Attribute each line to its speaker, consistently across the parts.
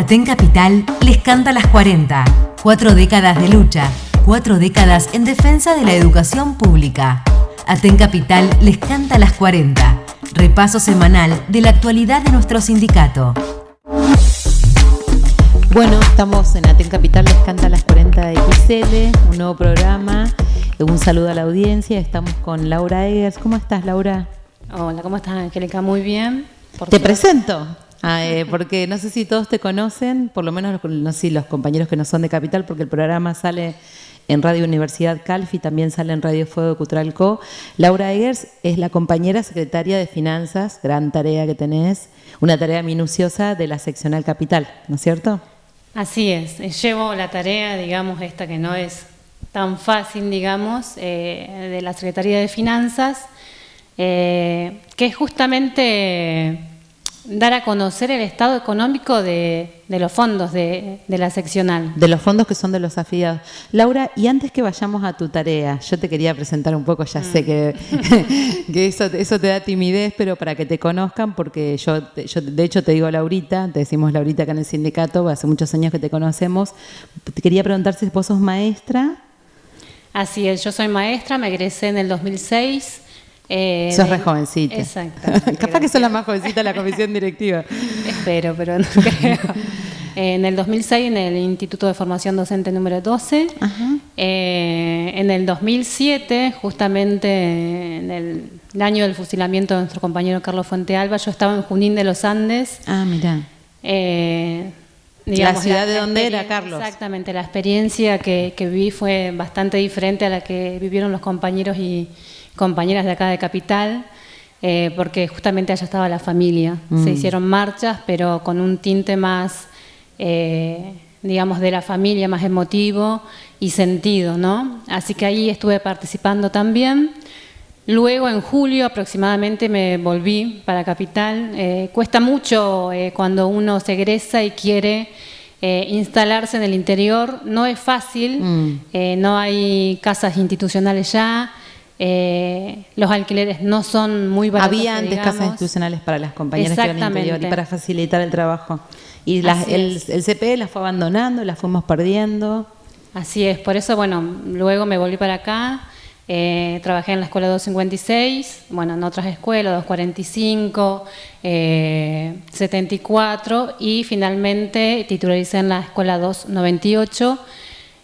Speaker 1: Aten Capital les canta las 40. Cuatro décadas de lucha, cuatro décadas en defensa de la educación pública. Aten Capital les canta las 40. Repaso semanal de la actualidad de nuestro sindicato.
Speaker 2: Bueno, estamos en Aten Capital, les canta las 40 de XL, un nuevo programa. Un saludo a la audiencia. Estamos con Laura Eggers. ¿Cómo estás, Laura?
Speaker 3: Hola, ¿cómo estás, Angélica? Muy bien.
Speaker 2: Te presento. Ah, eh, porque no sé si todos te conocen, por lo menos no los compañeros que no son de Capital, porque el programa sale en Radio Universidad Calfi, también sale en Radio Fuego Cutralco. Laura Eggers es la compañera secretaria de Finanzas, gran tarea que tenés, una tarea minuciosa de la seccional Capital, ¿no es cierto?
Speaker 3: Así es, eh, llevo la tarea, digamos, esta que no es tan fácil, digamos, eh, de la Secretaría de Finanzas, que es justamente dar a conocer el estado económico de, los fondos de, la seccional.
Speaker 2: De los fondos que son de los afiliados. Laura, y antes que vayamos a tu tarea, yo te quería presentar un poco, ya sé que, mm. eso, eso, te da timidez, pero para que te conozcan, porque yo, yo de hecho te digo Laurita, te decimos Laurita acá en el sindicato, hace muchos años que te conocemos, te quería preguntar si vos sos maestra.
Speaker 3: Así es, yo soy maestra, me egresé en el 2006.
Speaker 2: Eh, sos re jovencita.
Speaker 3: Exacto.
Speaker 2: Capaz que sos la más jovencita de la comisión directiva.
Speaker 3: Espero, pero no creo. En el 2006 en el Instituto de Formación Docente número 12. Eh, en el 2007, justamente en el, año del fusilamiento de nuestro compañero Carlos Fuente Alba, yo estaba en Junín de los Andes.
Speaker 2: Ah, mira.
Speaker 3: Eh,
Speaker 2: la ciudad de dónde era, Carlos.
Speaker 3: Exactamente, la experiencia que, que viví fue bastante diferente a la que vivieron los compañeros y compañeras de acá de Capital, eh, porque justamente allá estaba la familia. Se mm. hicieron marchas, pero con un tinte más, eh, digamos, de la familia, más emotivo y sentido, ¿no? Así que ahí estuve participando también. Luego, en julio aproximadamente, me volví para Capital. Eh, cuesta mucho cuando uno se egresa y quiere instalarse en el interior. No es fácil, mm. no hay casas institucionales ya, eh, los alquileres no son muy baratos.
Speaker 2: Había antes casas institucionales para las compañeras que iban interior y para facilitar el trabajo. Y el, el CPE las fue abandonando, las fuimos perdiendo.
Speaker 3: Así es, por eso, bueno, luego me volví para acá, eh, trabajé en la escuela 256, bueno, en otras escuelas, 245, 74 y finalmente titularicé en la escuela 298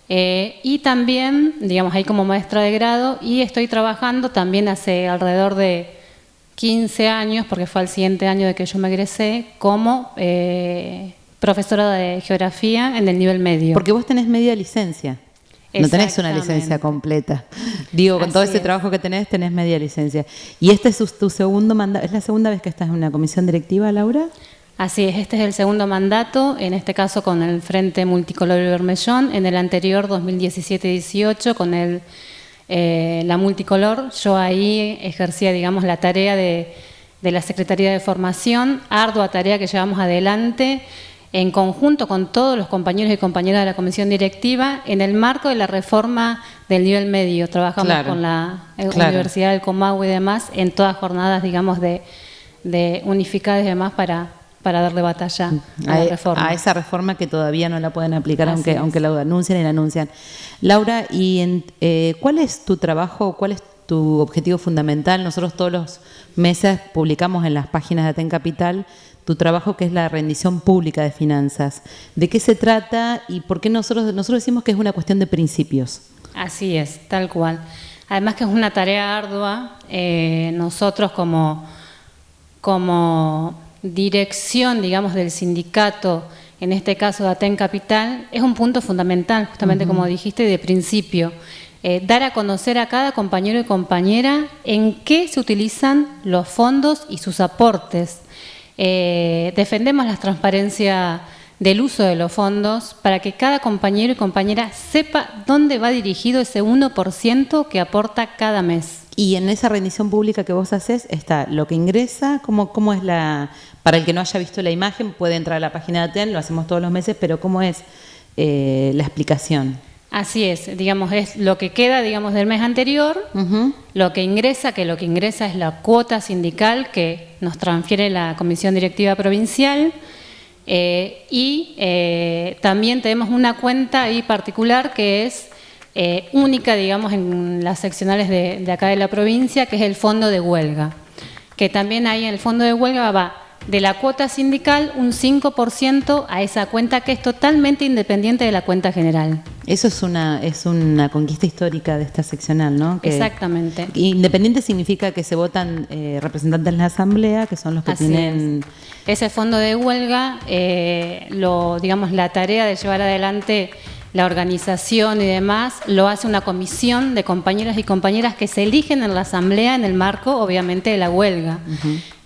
Speaker 3: eh, y también, digamos, ahí como maestra de grado y estoy trabajando también hace alrededor de 15 años, porque fue el siguiente año de que yo me egresé, como eh, profesora de geografía en el nivel medio.
Speaker 2: Porque vos tenés media licencia. No tenés una licencia completa. Digo, con todo ese trabajo que tenés, tenés media licencia. ¿Y este es tu segundo mandato? ¿Es la segunda vez que estás en una comisión directiva, Laura?
Speaker 3: Así es, este es el segundo mandato, en este caso con el Frente Multicolor Bermellón, en el anterior 2017-18 con el, eh, la multicolor, yo ahí ejercía, digamos, la tarea de, de la Secretaría de Formación, ardua tarea que llevamos adelante en conjunto con todos los compañeros y compañeras de la comisión directiva en el marco de la reforma del nivel medio. Trabajamos con la eh, Universidad del Comahue y demás en todas jornadas, digamos, de, de unificadas y demás para para darle batalla a, la e- reforma.
Speaker 2: A esa reforma que todavía no la pueden aplicar, aunque, aunque la anuncian y la anuncian. Laura, ¿y eh, cuál es tu trabajo, cuál es tu objetivo fundamental? Nosotros todos los meses publicamos en las páginas de Aten Capital tu trabajo que es la rendición pública de finanzas. ¿De qué se trata y por qué nosotros, nosotros decimos que es una cuestión de principios?
Speaker 3: Así es, tal cual. Además que es una tarea ardua, eh, nosotros como, como dirección, digamos, del sindicato, en este caso de Aten Capital, es un punto fundamental, justamente como dijiste, de principio. Eh, dar a conocer a cada compañero y compañera en qué se utilizan los fondos y sus aportes. Eh, defendemos la transparencia del uso de los fondos para que cada compañero y compañera sepa dónde va dirigido ese 1% que aporta cada mes.
Speaker 2: Y en esa rendición pública que vos haces está lo que ingresa, cómo, cómo es la, para el que no haya visto la imagen puede entrar a la página de ATEN, lo hacemos todos los meses, pero cómo es eh, la explicación.
Speaker 3: Así es, digamos, es lo que queda, digamos, del mes anterior, lo que ingresa, que lo que ingresa es la cuota sindical que nos transfiere la Comisión Directiva Provincial, Eh, y eh, también tenemos una cuenta ahí particular que es eh, única, digamos, en las seccionales de, de acá de la provincia, que es el fondo de huelga. Que también ahí en el fondo de huelga va de la cuota sindical un 5% a esa cuenta que es totalmente independiente de la cuenta general.
Speaker 2: Eso es una, es una conquista histórica de esta seccional, ¿no?
Speaker 3: Exactamente.
Speaker 2: Independiente significa que se votan eh, representantes en la asamblea, que son los que tienen...
Speaker 3: Ese fondo de huelga, eh, lo, digamos, la tarea de llevar adelante la organización y demás, lo hace una comisión de compañeros y compañeras que se eligen en la asamblea en el marco, obviamente, de la huelga.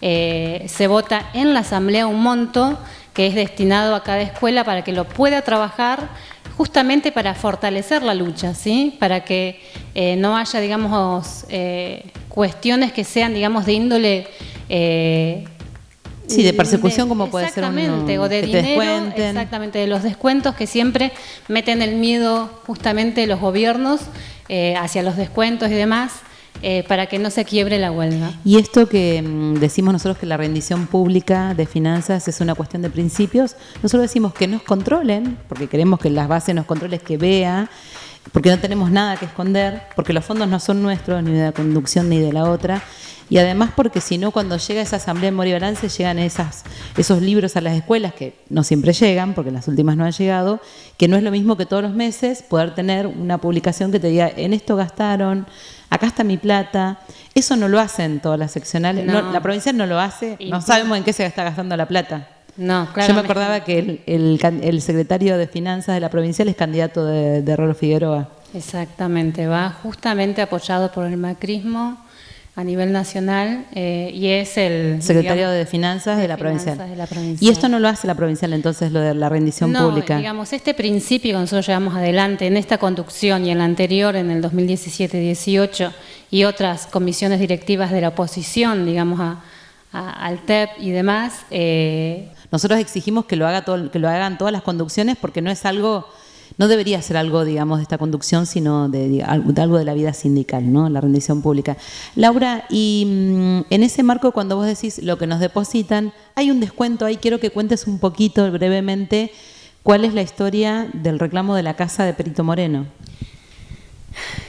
Speaker 3: Eh, se vota en la asamblea un monto que es destinado a cada escuela para que lo pueda trabajar justamente para fortalecer la lucha, ¿sí? para que eh, no haya, digamos, eh, cuestiones que sean, digamos, de índole
Speaker 2: Sí, de persecución como puede ser
Speaker 3: Exactamente, o de dinero, exactamente, de los descuentos que siempre meten el miedo justamente los gobiernos eh, hacia los descuentos y demás. Eh, para que no se quiebre la huelga.
Speaker 2: Y esto que mm, decimos nosotros que la rendición pública de finanzas es una cuestión de principios, nosotros decimos que nos controlen, porque queremos que las bases nos controlen, que vea, porque no tenemos nada que esconder, porque los fondos no son nuestros, ni de la conducción ni de la otra, y además porque si no, cuando llega esa asamblea de Mori Balance, llegan esas, esos libros a las escuelas, que no siempre llegan, porque las últimas no han llegado, que no es lo mismo que todos los meses poder tener una publicación que te diga, en esto gastaron, acá está mi plata. Eso no lo hacen todas las seccionales, la provincia no lo hace, no sabemos en qué se está gastando la plata.
Speaker 3: No,
Speaker 2: Yo me acordaba que el, secretario de Finanzas de la provincial es candidato de, de Rolo Figueroa.
Speaker 3: Exactamente, va justamente apoyado por el macrismo a nivel nacional eh, y es el
Speaker 2: secretario de Finanzas, de, la provincial. Y esto no lo hace la provincial entonces lo de la rendición
Speaker 3: no,
Speaker 2: pública.
Speaker 3: digamos este principio que nosotros llevamos adelante en esta conducción y en la anterior en el 2017-18 y otras comisiones directivas de la oposición, digamos a, al TEP y demás.
Speaker 2: Eh, nosotros exigimos que lo haga todo, que lo hagan todas las conducciones porque no es algo no debería ser algo, digamos, de esta conducción, sino de, algo de la vida sindical, ¿no? La rendición pública. Laura, y mm, en ese marco, cuando vos decís lo que nos depositan, hay un descuento ahí, quiero que cuentes un poquito brevemente cuál es la historia del reclamo de la casa de Perito Moreno.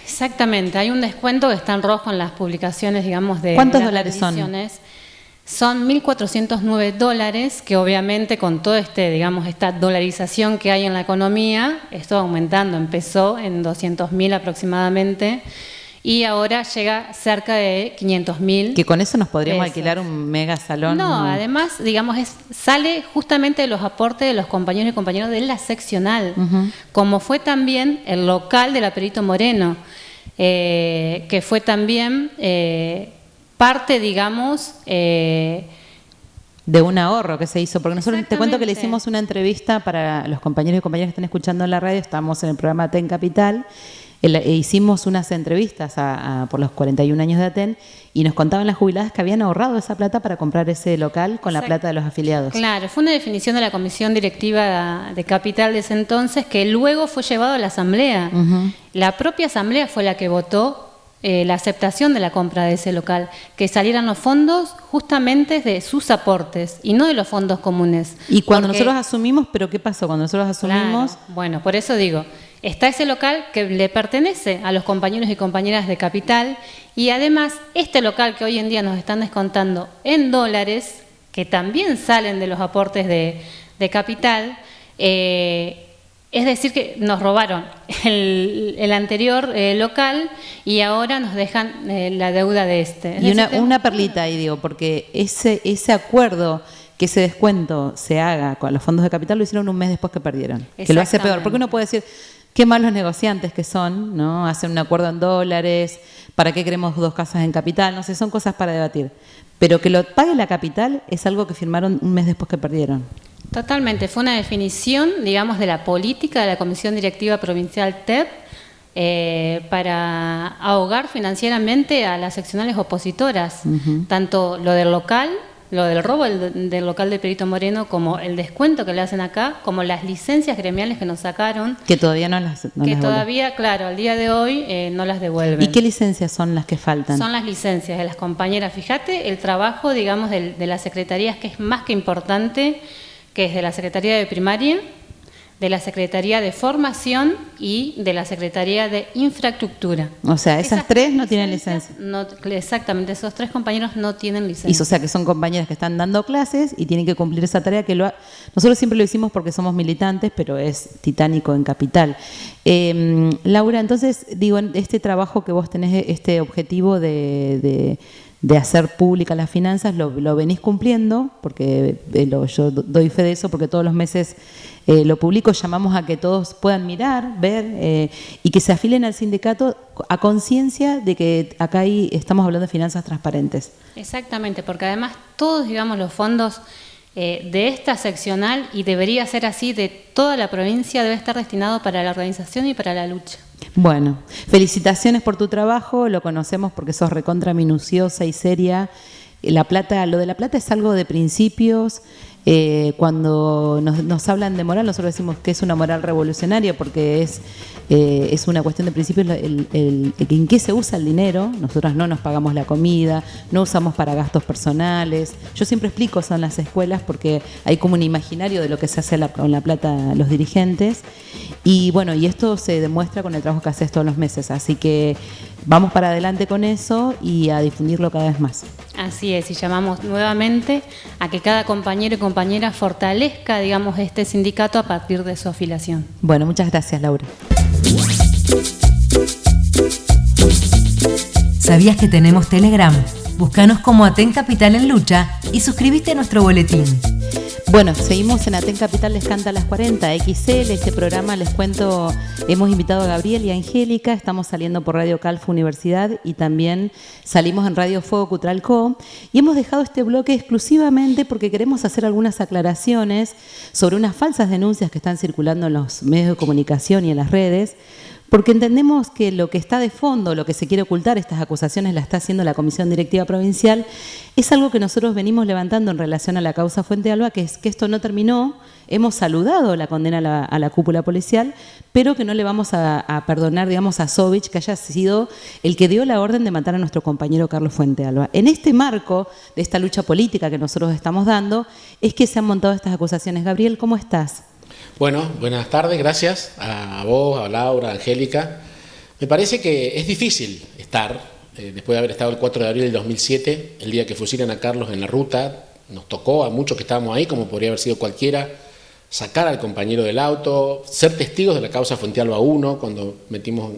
Speaker 3: Exactamente, hay un descuento que está en rojo en las publicaciones, digamos, de...
Speaker 2: ¿Cuántos dólares son?
Speaker 3: Son 1.409 dólares, que obviamente con toda este, digamos, esta dolarización que hay en la economía, esto aumentando, empezó en 200.000 aproximadamente, y ahora llega cerca de 500.000.
Speaker 2: Que con eso nos podríamos alquilar un mega salón.
Speaker 3: No, además, digamos, es, sale justamente de los aportes de los compañeros y compañeros de la seccional, como fue también el local de la Perito Moreno, eh, que fue también... Eh, parte, digamos...
Speaker 2: Eh, de un ahorro que se hizo, porque nosotros te cuento que le hicimos una entrevista para los compañeros y compañeras que están escuchando en la radio, estamos en el programa TEN Capital, e hicimos unas entrevistas por los 41 años de ATEN y nos contaban las jubiladas que habían ahorrado esa plata para comprar ese local con la plata de los afiliados.
Speaker 3: Claro, fue una definición de la comisión directiva de Capital de ese entonces que luego fue llevado a la asamblea. La propia asamblea fue la que votó eh, la aceptación de la compra de ese local, que salieran los fondos justamente de sus aportes y no de los fondos comunes.
Speaker 2: Y cuando nosotros asumimos, pero ¿qué pasó? Cuando nosotros asumimos...
Speaker 3: bueno, por eso digo, está ese local que le pertenece a los compañeros y compañeras de capital y además este local que hoy en día nos están descontando en dólares, que también salen de los aportes de, de capital, eh, es decir, que nos robaron el, anterior eh, local y ahora nos dejan eh, la deuda de este.
Speaker 2: y una, perlita ahí, digo, porque ese, ese acuerdo, que ese descuento se haga con los fondos de capital, lo hicieron un mes después que perdieron. Que lo hace peor. Porque uno puede decir, qué malos negociantes que son, ¿no? Hacen un acuerdo en dólares, ¿para qué queremos dos casas en capital? No sé, son cosas para debatir. Pero que lo pague la capital es algo que firmaron un mes después que perdieron.
Speaker 3: Totalmente, fue una definición, digamos, de la política de la Comisión Directiva Provincial TEP eh, para ahogar financieramente a las seccionales opositoras, tanto lo del local, lo del robo del, local de Perito Moreno, como el descuento que le hacen acá, como las licencias gremiales que nos sacaron.
Speaker 2: Que todavía no las
Speaker 3: Que todavía, claro, al día de hoy eh, no las devuelven.
Speaker 2: ¿Y qué licencias son las que faltan?
Speaker 3: Son las licencias de las compañeras. Fíjate el trabajo, digamos, de, de las secretarías que es más que importante que es de la Secretaría de Primaria, de la Secretaría de Formación y de la Secretaría de Infraestructura.
Speaker 2: O sea, esas, tres no tienen licencia.
Speaker 3: No, exactamente, esos tres compañeros no tienen licencia.
Speaker 2: Y, o sea, que son compañeras que están dando clases y tienen que cumplir esa tarea que lo nosotros siempre lo hicimos porque somos militantes, pero es titánico en capital. Em, Laura, entonces, digo, este trabajo que vos tenés, este objetivo de de hacer públicas las finanzas, lo, venís cumpliendo, porque eh, yo doy fe de eso, porque todos los meses eh, lo publico, llamamos a que todos puedan mirar, ver eh, y que se afilen al sindicato a conciencia de que acá ahí estamos hablando de finanzas transparentes.
Speaker 3: Exactamente, porque además todos, digamos, los fondos de esta seccional, y debería ser así, de toda la provincia, debe estar destinado para la organización y para la lucha.
Speaker 2: Bueno, felicitaciones por tu trabajo, lo conocemos porque sos recontra minuciosa y seria. La plata, lo de la plata es algo de principios, eh, cuando nos, hablan de moral, nosotros decimos que es una moral revolucionaria porque es, eh, es una cuestión de principio el, en qué se usa el dinero. Nosotros no nos pagamos la comida, no usamos para gastos personales. Yo siempre explico eso en las escuelas porque hay como un imaginario de lo que se hace con la plata los dirigentes. Y bueno, y esto se demuestra con el trabajo que haces todos los meses. Así que vamos para adelante con eso y a difundirlo cada vez más.
Speaker 3: Así es, y llamamos nuevamente a que cada compañero y compañera fortalezca, digamos, este sindicato a partir de su afiliación.
Speaker 2: Bueno, muchas gracias, Laura.
Speaker 1: ¿Sabías que tenemos Telegram? Búscanos como Aten Capital en Lucha y suscríbete a nuestro boletín.
Speaker 2: Bueno, seguimos en Aten Capital Les Canta a las 40, XL, este programa les cuento, hemos invitado a Gabriel y a Angélica, estamos saliendo por Radio Calfa Universidad y también salimos en Radio Fuego Cutralco y hemos dejado este bloque exclusivamente porque queremos hacer algunas aclaraciones sobre unas falsas denuncias que están circulando en los medios de comunicación y en las redes porque entendemos que lo que está de fondo, lo que se quiere ocultar, estas acusaciones la está haciendo la Comisión Directiva Provincial, es algo que nosotros venimos levantando en relación a la causa Fuente Alba, que es que esto no terminó, hemos saludado la condena a la, cúpula policial, pero que no le vamos a, perdonar, digamos, a Sovich que haya sido el que dio la orden de matar a nuestro compañero Carlos Fuente Alba. En este marco de esta lucha política que nosotros estamos dando, es que se han montado estas acusaciones. Gabriel, ¿cómo estás?
Speaker 4: Bueno, buenas tardes, gracias a vos, a Laura, a Angélica. Me parece que es difícil estar, eh, después de haber estado el 4 de abril del 2007, el día que fusilan a Carlos en la ruta, nos tocó a muchos que estábamos ahí, como podría haber sido cualquiera, sacar al compañero del auto, ser testigos de la causa Fuente Alba 1, cuando metimos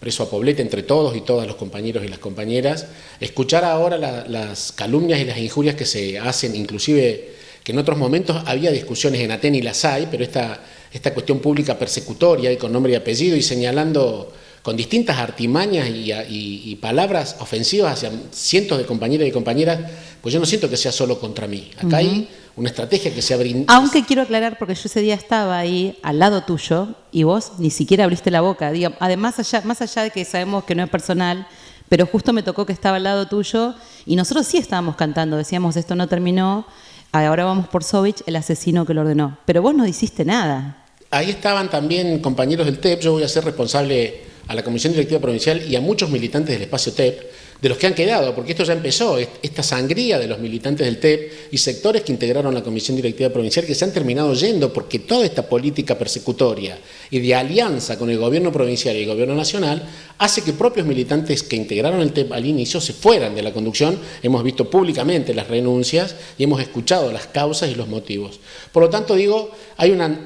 Speaker 4: preso a Poblete entre todos y todas los compañeros y las compañeras, escuchar ahora las calumnias y las injurias que se hacen, inclusive que en otros momentos había discusiones en Aten y las hay, pero esta, esta cuestión pública persecutoria y con nombre y apellido y señalando con distintas artimañas y, palabras ofensivas hacia cientos de compañeros y compañeras, pues yo no siento que sea solo contra mí. Acá hay una estrategia que se ha brindado.
Speaker 2: Aunque quiero aclarar, porque yo ese día estaba ahí al lado tuyo y vos ni siquiera abriste la boca. además, allá, más allá de que sabemos que no es personal, pero justo me tocó que estaba al lado tuyo y nosotros sí estábamos cantando, decíamos esto no terminó ahora vamos por Sovich, el asesino que lo ordenó. Pero vos no hiciste nada.
Speaker 4: Ahí estaban también compañeros del TEP, yo voy a ser responsable a la Comisión Directiva Provincial y a muchos militantes del espacio TEP de los que han quedado, porque esto ya empezó, esta sangría de los militantes del TEP y sectores que integraron la Comisión Directiva Provincial que se han terminado yendo porque toda esta política persecutoria y de alianza con el gobierno provincial y el gobierno nacional hace que propios militantes que integraron el TEP al inicio se fueran de la conducción. Hemos visto públicamente las renuncias y hemos escuchado las causas y los motivos. Por lo tanto, digo, hay una,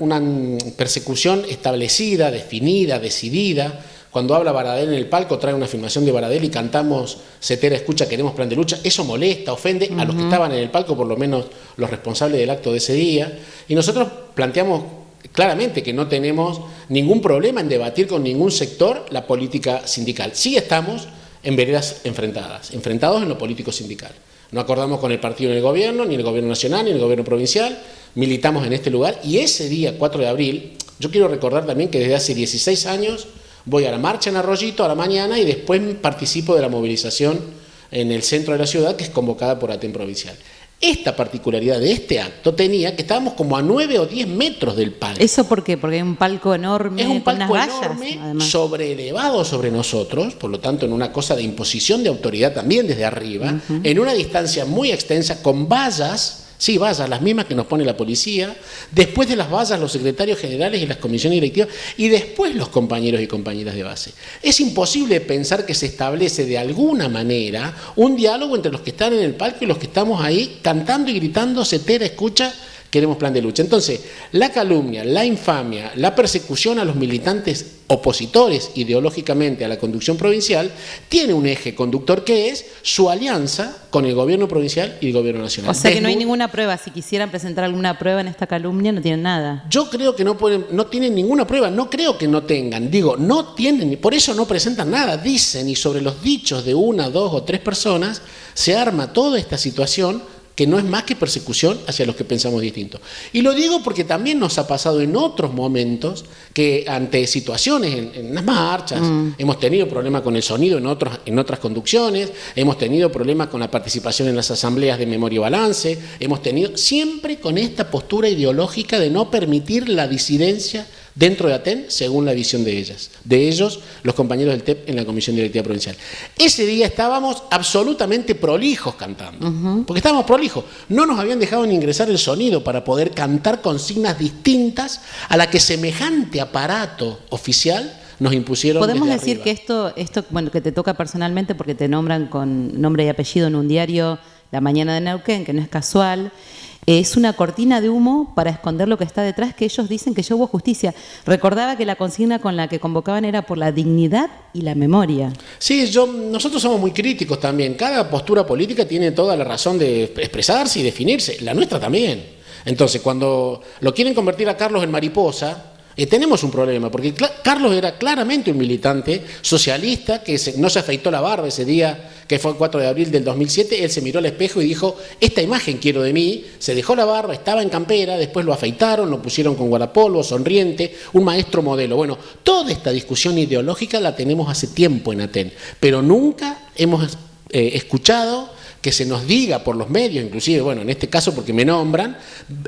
Speaker 4: persecución establecida, definida, decidida, cuando habla Baradel en el palco, trae una filmación de Baradel y cantamos Cetera escucha, queremos plan de lucha. Eso molesta, ofende a los que estaban en el palco, por lo menos los responsables del acto de ese día. Y nosotros planteamos claramente que no tenemos ningún problema en debatir con ningún sector la política sindical. Sí estamos en veredas enfrentadas, enfrentados en lo político sindical. No acordamos con el partido en el gobierno, ni el gobierno nacional, ni el gobierno provincial, militamos en este lugar y ese día, 4 de abril, yo quiero recordar también que desde hace 16 años voy a la marcha en Arroyito a la mañana y después participo de la movilización en el centro de la ciudad que es convocada por ATEN Provincial. Esta particularidad de este acto tenía que estábamos como a 9 o 10 metros del palco.
Speaker 2: ¿Eso por qué? Porque hay un palco enorme.
Speaker 4: Es un palco enorme, elevado sobre nosotros, por lo tanto en una cosa de imposición de autoridad también desde arriba, en una distancia muy extensa, con vallas Sí, vallas, las mismas que nos pone la policía, después de las vallas los secretarios generales y las comisiones directivas, y después los compañeros y compañeras de base. Es imposible pensar que se establece de alguna manera un diálogo entre los que están en el palco y los que estamos ahí cantando y gritando, setera, escucha, queremos plan de lucha. Entonces, la calumnia, la infamia, la persecución a los militantes opositores ideológicamente a la conducción provincial, tiene un eje conductor que es su alianza con el gobierno provincial y el gobierno nacional.
Speaker 2: O sea que no hay ninguna prueba. Si quisieran presentar alguna prueba en esta calumnia, no tienen nada.
Speaker 4: Yo creo que no, pueden, no tienen ninguna prueba. No creo que no tengan. Digo, no tienen. Por eso no presentan nada. Dicen, y sobre los dichos de una, dos o tres personas, se arma toda esta situación que no es más que persecución hacia los que pensamos distinto. Y lo digo porque también nos ha pasado en otros momentos que ante situaciones en, las marchas, mm. hemos tenido problemas con el sonido en, otros, en otras conducciones, hemos tenido problemas con la participación en las asambleas de memoria y balance, hemos tenido siempre con esta postura ideológica de no permitir la disidencia dentro de Aten según la visión de ellas, de ellos, los compañeros del TEP en la Comisión Directiva Provincial. Ese día estábamos absolutamente prolijos cantando, porque estábamos prolijos. No nos habían dejado ni ingresar el sonido para poder cantar consignas distintas a la que semejante aparato oficial nos impusieron.
Speaker 2: Podemos decir que esto, esto, bueno, que te toca personalmente porque te nombran con nombre y apellido en un diario La Mañana de Neuquén, que no es casual es una cortina de humo para esconder lo que está detrás, que ellos dicen que ya hubo justicia. Recordaba que la consigna con la que convocaban era por la dignidad y la memoria.
Speaker 4: Sí, yo, nosotros somos muy críticos también. Cada postura política tiene toda la razón de expresarse y definirse. La nuestra también. Entonces, cuando lo quieren convertir a Carlos en mariposa, eh, tenemos un problema, porque Carlos era claramente un militante socialista que no se afeitó la barba ese día, que fue el 4 de abril del 2007, él se miró al espejo y dijo, esta imagen quiero de mí, se dejó la barba, estaba en campera, después lo afeitaron, lo pusieron con guardapolvo, sonriente, un maestro modelo. Bueno, toda esta discusión ideológica la tenemos hace tiempo en Aten, pero nunca hemos eh, escuchado que se nos diga por los medios, inclusive, bueno, en este caso porque me nombran,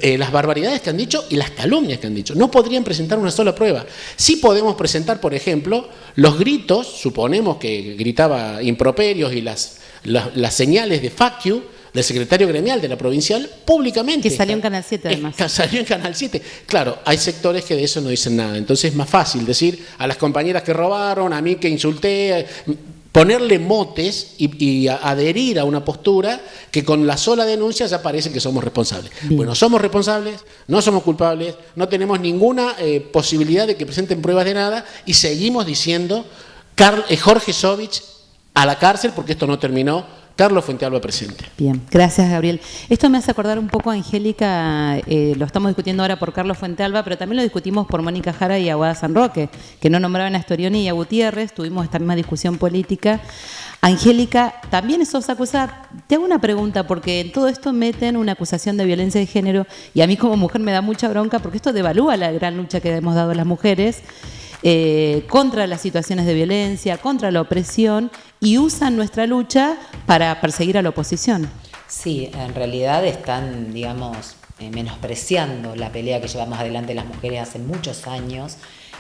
Speaker 4: eh, las barbaridades que han dicho y las calumnias que han dicho. No podrían presentar una sola prueba. Sí podemos presentar, por ejemplo, los gritos, suponemos que gritaba improperios y las, las, señales de fuck you, del secretario gremial de la provincial públicamente.
Speaker 2: Que salió en Canal 7 además.
Speaker 4: salió en Canal 7. Claro, hay sectores que de eso no dicen nada. Entonces es más fácil decir a las compañeras que robaron, a mí que insulté, ponerle motes y, adherir a una postura que con la sola denuncia ya parece que somos responsables. Bueno, somos responsables, no somos culpables, no tenemos ninguna eh, posibilidad de que presenten pruebas de nada y seguimos diciendo eh, Jorge Sovich a la cárcel porque esto no terminó Carlos Fuentealba presente.
Speaker 2: Bien, gracias Gabriel. Esto me hace acordar un poco a Angélica, eh, lo estamos discutiendo ahora por Carlos Fuentealba, pero también lo discutimos por Mónica Jara y Aguada San Roque, que no nombraban a Storioni y a Gutiérrez, tuvimos esta misma discusión política. Angélica, también sos acusada. Te hago una pregunta, porque en todo esto meten una acusación de violencia de género y a mí como mujer me da mucha bronca porque esto devalúa la gran lucha que hemos dado las mujeres. Eh, contra las situaciones de violencia, contra la opresión y usan nuestra lucha para perseguir a la oposición.
Speaker 5: Sí, en realidad están, digamos, eh, menospreciando la pelea que llevamos adelante las mujeres hace muchos años,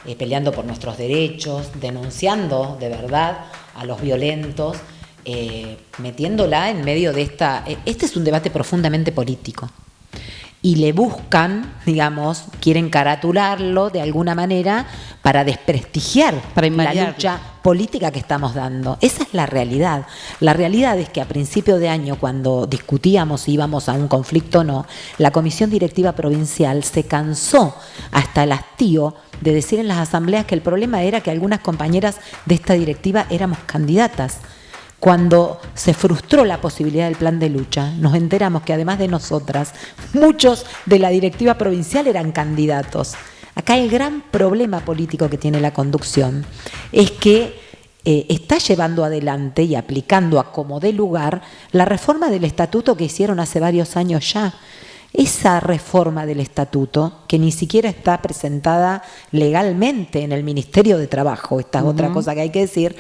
Speaker 5: eh, peleando por nuestros derechos, denunciando de verdad a los violentos, metiéndola en medio de esta... Este es un debate profundamente político y le buscan, digamos, quieren caratularlo de alguna manera para desprestigiar para la lucha política que estamos dando. Esa es la realidad. La realidad es que a principio de año, cuando discutíamos si íbamos a un conflicto o no, la Comisión Directiva Provincial se cansó hasta el hastío de decir en las asambleas que el problema era que algunas compañeras de esta directiva éramos candidatas. Cuando se frustró la posibilidad del plan de lucha, nos enteramos que además de nosotras, muchos de la directiva provincial eran candidatos. Acá el gran problema político que tiene la conducción es que eh, está llevando adelante y aplicando a como dé lugar la reforma del estatuto que hicieron hace varios años ya. Esa reforma del estatuto, que ni siquiera está presentada legalmente en el Ministerio de Trabajo, esta es otra cosa que hay que decir,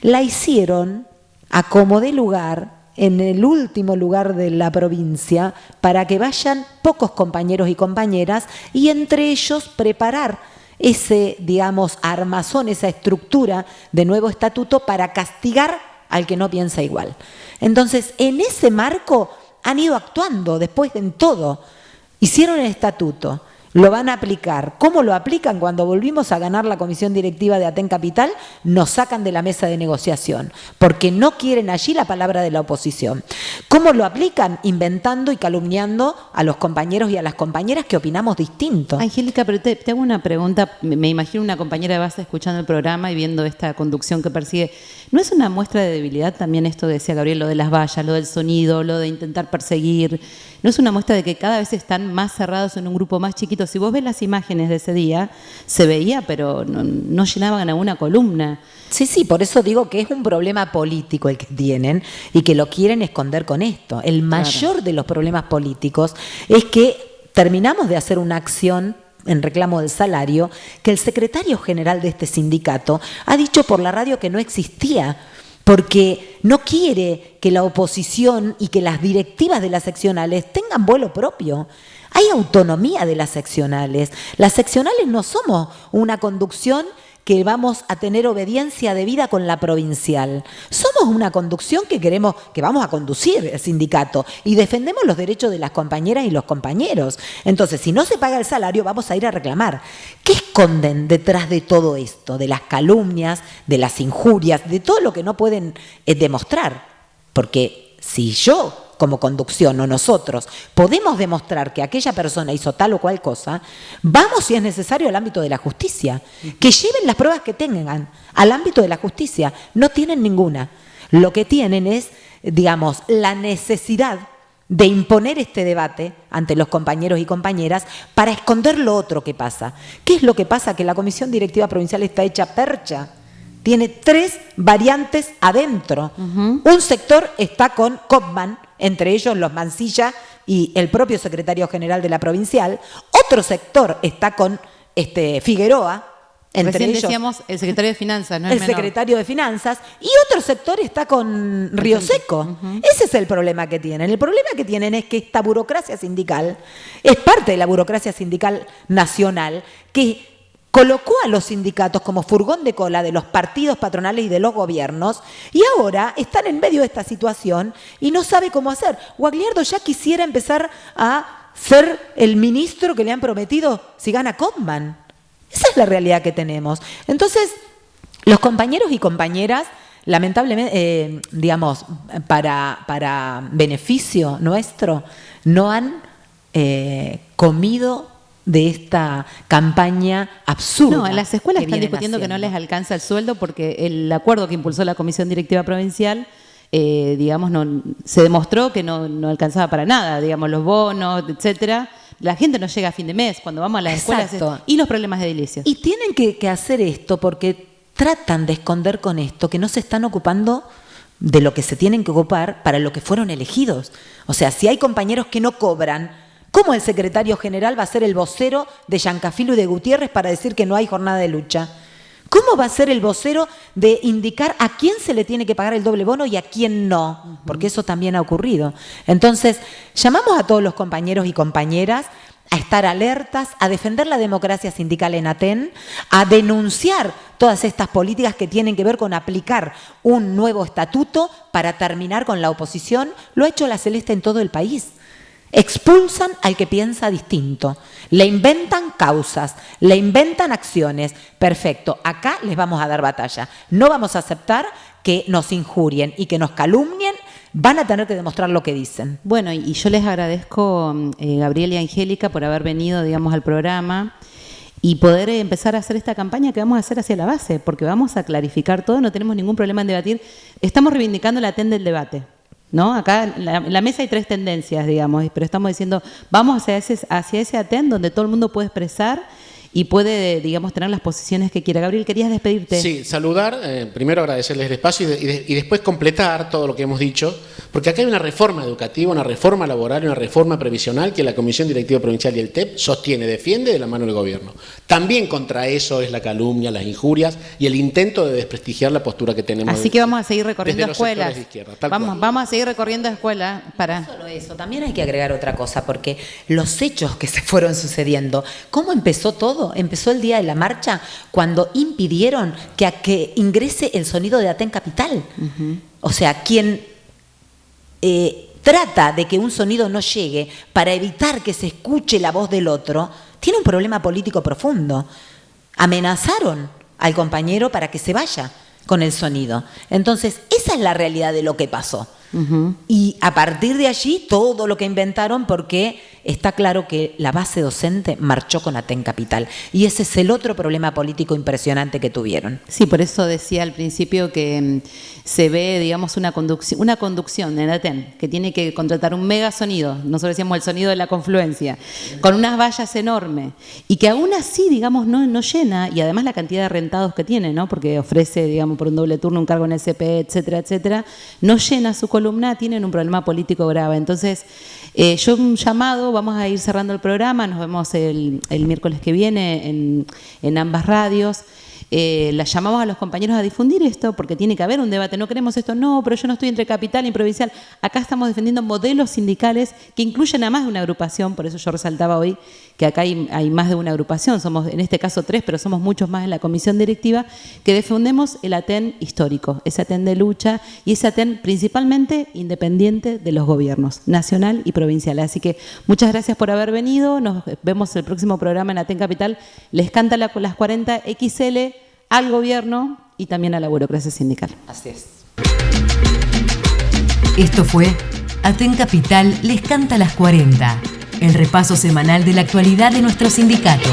Speaker 5: la hicieron acomodé lugar en el último lugar de la provincia para que vayan pocos compañeros y compañeras y entre ellos preparar ese, digamos, armazón, esa estructura de nuevo estatuto para castigar al que no piensa igual. Entonces, en ese marco han ido actuando después en todo. Hicieron el estatuto lo van a aplicar. ¿Cómo lo aplican? Cuando volvimos a ganar la comisión directiva de Aten Capital, nos sacan de la mesa de negociación, porque no quieren allí la palabra de la oposición. ¿Cómo lo aplican? Inventando y calumniando a los compañeros y a las compañeras que opinamos distinto.
Speaker 2: Angélica, pero te, hago una pregunta. Me imagino una compañera de base escuchando el programa y viendo esta conducción que persigue. ¿No es una muestra de debilidad también esto decía Gabriel, lo de las vallas, lo del sonido, lo de intentar perseguir? ¿No es una muestra de que cada vez están más cerrados en un grupo más chiquito? Si vos ves las imágenes de ese día, se veía, pero no, llenaban a una columna.
Speaker 5: Sí, sí, por eso digo que es un problema político el que tienen y que lo quieren esconder con esto. El mayor de los problemas políticos es que terminamos de hacer una acción en reclamo del salario que el secretario general de este sindicato ha dicho por la radio que no existía porque no quiere que la oposición y que las directivas de las seccionales tengan vuelo propio. Hay autonomía de las seccionales. Las seccionales no somos una conducción que vamos a tener obediencia debida con la provincial. Somos una conducción que queremos, que vamos a conducir el sindicato y defendemos los derechos de las compañeras y los compañeros. Entonces, si no se paga el salario, vamos a ir a reclamar. ¿Qué esconden detrás de todo esto? De las calumnias, de las injurias, de todo lo que no pueden eh, demostrar. Porque si yo como conducción o nosotros podemos demostrar que aquella persona hizo tal o cual cosa, vamos si es necesario al ámbito de la justicia. Que lleven las pruebas que tengan al ámbito de la justicia. No tienen ninguna. Lo que tienen es, digamos, la necesidad de imponer este debate ante los compañeros y compañeras para esconder lo otro que pasa. ¿Qué es lo que pasa? Que la Comisión Directiva Provincial está hecha percha. Tiene tres variantes adentro. Un sector está con Kopman, entre ellos los Mancilla y el propio secretario general de la provincial. Otro sector está con este, Figueroa, entre
Speaker 2: Recién decíamos el secretario de Finanzas, ¿no?
Speaker 5: El secretario de Finanzas. Y otro sector está con Río Seco. Ese es el problema que tienen. El problema que tienen es que esta burocracia sindical es parte de la burocracia sindical nacional que colocó a los sindicatos como furgón de cola de los partidos patronales y de los gobiernos y ahora están en medio de esta situación y no sabe cómo hacer. Guagliardo ya quisiera empezar a ser el ministro que le han prometido si gana Comban. Esa es la realidad que tenemos. Entonces, los compañeros y compañeras, lamentablemente, eh, digamos, para, para beneficio nuestro, no han eh, comido de esta campaña absurda.
Speaker 2: No, en las escuelas están discutiendo que no les alcanza el sueldo porque el acuerdo que impulsó la Comisión Directiva Provincial, eh, digamos, no, se demostró que no, no, alcanzaba para nada, digamos, los bonos, etcétera. La gente no llega a fin de mes cuando vamos a las escuelas y los problemas de edilicios.
Speaker 5: Y tienen que, que hacer esto porque tratan de esconder con esto que no se están ocupando de lo que se tienen que ocupar para lo que fueron elegidos. O sea, si hay compañeros que no cobran, ¿Cómo el secretario general va a ser el vocero de Yancafilo y de Gutiérrez para decir que no hay jornada de lucha? ¿Cómo va a ser el vocero de indicar a quién se le tiene que pagar el doble bono y a quién no? Porque eso también ha ocurrido. Entonces, llamamos a todos los compañeros y compañeras a estar alertas, a defender la democracia sindical en Aten, a denunciar todas estas políticas que tienen que ver con aplicar un nuevo estatuto para terminar con la oposición. Lo ha hecho la Celeste en todo el país. Expulsan al que piensa distinto, le inventan causas, le inventan acciones. Perfecto, acá les vamos a dar batalla. No vamos a aceptar que nos injurien y que nos calumnien, van a tener que demostrar lo que dicen.
Speaker 2: Bueno, y yo les agradezco, eh, Gabriel y Angélica, por haber venido, digamos, al programa y poder empezar a hacer esta campaña que vamos a hacer hacia la base, porque vamos a clarificar todo, no tenemos ningún problema en debatir. Estamos reivindicando la TEN del debate. ¿No? Acá en la, mesa hay tres tendencias, digamos, pero estamos diciendo, vamos hacia ese, hacia ese ATEN donde todo el mundo puede expresar y puede, digamos, tener las posiciones que quiera. Gabriel, querías despedirte.
Speaker 4: Sí, saludar, eh, primero agradecerles el espacio y, después completar todo lo que hemos dicho, porque acá hay una reforma educativa, una reforma laboral una reforma previsional que la Comisión Directiva Provincial y el TEP sostiene, defiende de la mano del gobierno. También contra eso es la calumnia, las injurias y el intento de desprestigiar la postura que tenemos.
Speaker 2: Así que vamos a seguir recorriendo escuelas. vamos, vamos a seguir recorriendo escuelas para...
Speaker 5: No solo eso, también hay que agregar otra cosa, porque los hechos que se fueron sucediendo, ¿cómo empezó todo? Empezó el día de la marcha cuando impidieron que, a que ingrese el sonido de Aten Capital. O sea, quien eh, trata de que un sonido no llegue para evitar que se escuche la voz del otro, tiene un problema político profundo. Amenazaron al compañero para que se vaya con el sonido. Entonces, esa es la realidad de lo que pasó. Y a partir de allí, todo lo que inventaron, porque está claro que la base docente marchó con Aten Capital. Y ese es el otro problema político impresionante que tuvieron.
Speaker 2: Sí, por eso decía al principio que mm, se ve, digamos, una conducción, una conducción en Aten, que tiene que contratar un mega sonido, nosotros decíamos el sonido de la confluencia, con unas vallas enormes, y que aún así, digamos, no, no llena, y además la cantidad de rentados que tiene, ¿no? porque ofrece, digamos, por un doble turno un cargo en el CPE, etcétera, etcétera, no llena su columna, tienen un problema político grave. Entonces, eh, yo un llamado, vamos a ir cerrando el programa, nos vemos el, miércoles que viene en, en ambas radios. Eh, la llamamos a los compañeros a difundir esto, porque tiene que haber un debate. No queremos esto, no, pero yo no estoy entre capital y provincial. Acá estamos defendiendo modelos sindicales que incluyen a más de una agrupación, por eso yo resaltaba hoy que acá hay, más de una agrupación, somos en este caso tres, pero somos muchos más en la comisión directiva, que defendemos el ATEN histórico, ese ATEN de lucha y ese ATEN principalmente independiente de los gobiernos, nacional y provincial. Así que muchas gracias por haber venido, nos vemos el próximo programa en ATEN Capital. Les canta la, las 40 XL al gobierno y también a la burocracia sindical.
Speaker 6: Así es.
Speaker 1: Esto fue Aten Capital les canta las 40, el repaso semanal de la actualidad de nuestro sindicato.